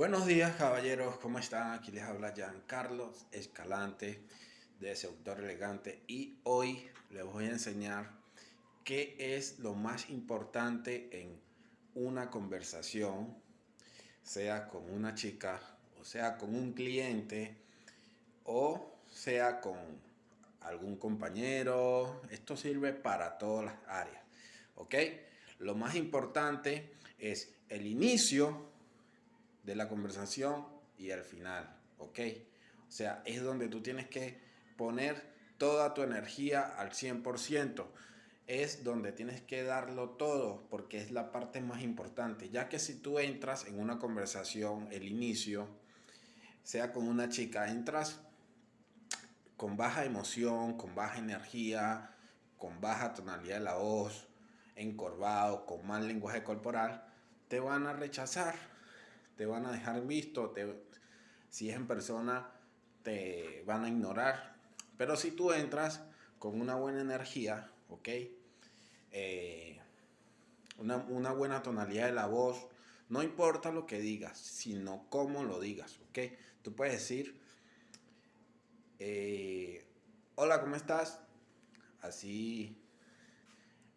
Buenos días caballeros, ¿cómo están? Aquí les habla Carlos Escalante de Seductor Elegante y hoy les voy a enseñar qué es lo más importante en una conversación, sea con una chica, o sea con un cliente, o sea con algún compañero. Esto sirve para todas las áreas, ¿ok? Lo más importante es el inicio de la conversación y al final, ¿ok? O sea, es donde tú tienes que poner toda tu energía al 100%. Es donde tienes que darlo todo porque es la parte más importante. Ya que si tú entras en una conversación, el inicio, sea con una chica, entras con baja emoción, con baja energía, con baja tonalidad de la voz, encorvado, con mal lenguaje corporal, te van a rechazar te van a dejar visto, si es en persona te van a ignorar. Pero si tú entras con una buena energía, ¿ok? Eh, una, buena tonalidad de la voz, no importa lo que digas, sino cómo lo digas, ¿ok? Tú puedes decir, eh, hola, ¿cómo estás? Así,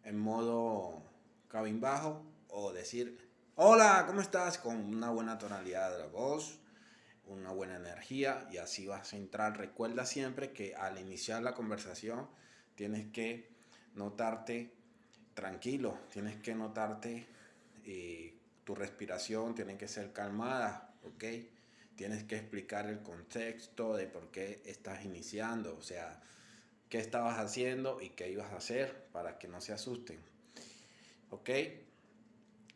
en modo cabizbajo, o decir, Hola, ¿cómo estás? Con una buena tonalidad de la voz, una buena energía y así vas a entrar. Recuerda siempre que al iniciar la conversación tienes que notarte tranquilo, tienes que notarte eh, tu respiración, tiene que ser calmada, ¿ok? Tienes que explicar el contexto de por qué estás iniciando, o sea, qué estabas haciendo y qué ibas a hacer para que no se asusten, ¿ok?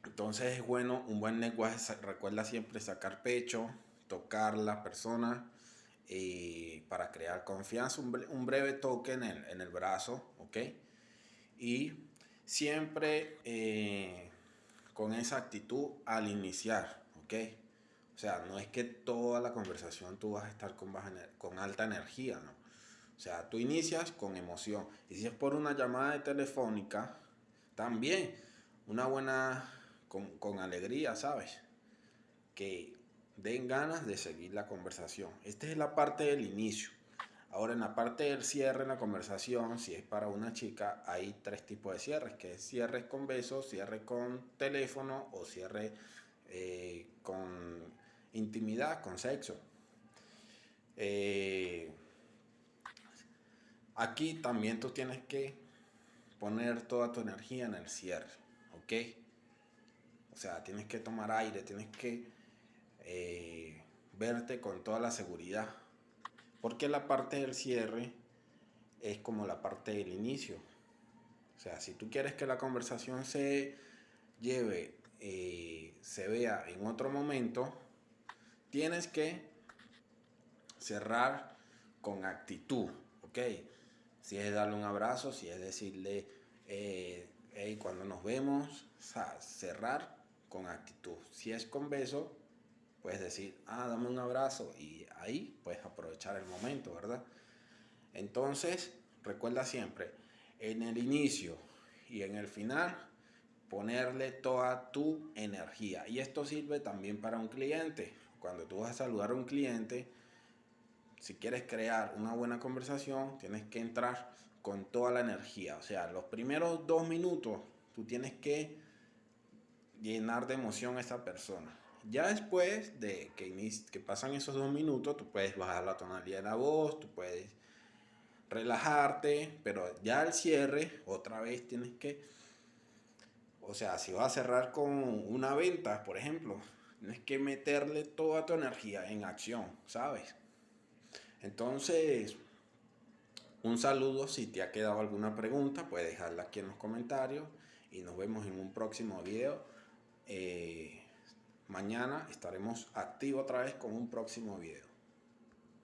Entonces es bueno, un buen lenguaje, recuerda siempre sacar pecho, tocar la persona eh, para crear confianza, un, breve toque en el, brazo, ¿ok? Y siempre eh, con esa actitud al iniciar, ¿ok? O sea, no es que toda la conversación tú vas a estar con, con alta energía, ¿no? O sea, tú inicias con emoción. Y si es por una llamada telefónica, también una buena con, alegría, ¿sabes? Que den ganas de seguir la conversación. Esta es la parte del inicio. Ahora en la parte del cierre en la conversación, si es para una chica, hay tres tipos de cierres, que es cierre con besos, cierre con teléfono o cierre eh, con intimidad, con sexo. Eh, aquí también tú tienes que poner toda tu energía en el cierre, ¿ok? O sea, tienes que tomar aire, tienes que eh, verte con toda la seguridad. Porque la parte del cierre es como la parte del inicio. O sea, si tú quieres que la conversación se lleve, eh, se vea en otro momento, tienes que cerrar con actitud, ¿ok? Si es darle un abrazo, si es decirle, eh, cuando nos vemos, cerrar con actitud. Si es con beso, puedes decir, ah, dame un abrazo y ahí puedes aprovechar el momento, ¿verdad? Entonces, recuerda siempre, en el inicio y en el final, ponerle toda tu energía. Y esto sirve también para un cliente. Cuando tú vas a saludar a un cliente, si quieres crear una buena conversación, tienes que entrar con toda la energía. O sea, los primeros dos minutos, tú tienes que llenar de emoción a esa persona. Ya después de que, que pasan esos dos minutos, tú puedes bajar la tonalidad de la voz, tú puedes relajarte, pero ya al cierre, otra vez tienes que, o sea, si vas a cerrar con una venta, por ejemplo, tienes que meterle toda tu energía en acción, ¿sabes? Entonces, un saludo, si te ha quedado alguna pregunta, puedes dejarla aquí en los comentarios y nos vemos en un próximo video. Eh, mañana estaremos activos otra vez con un próximo video.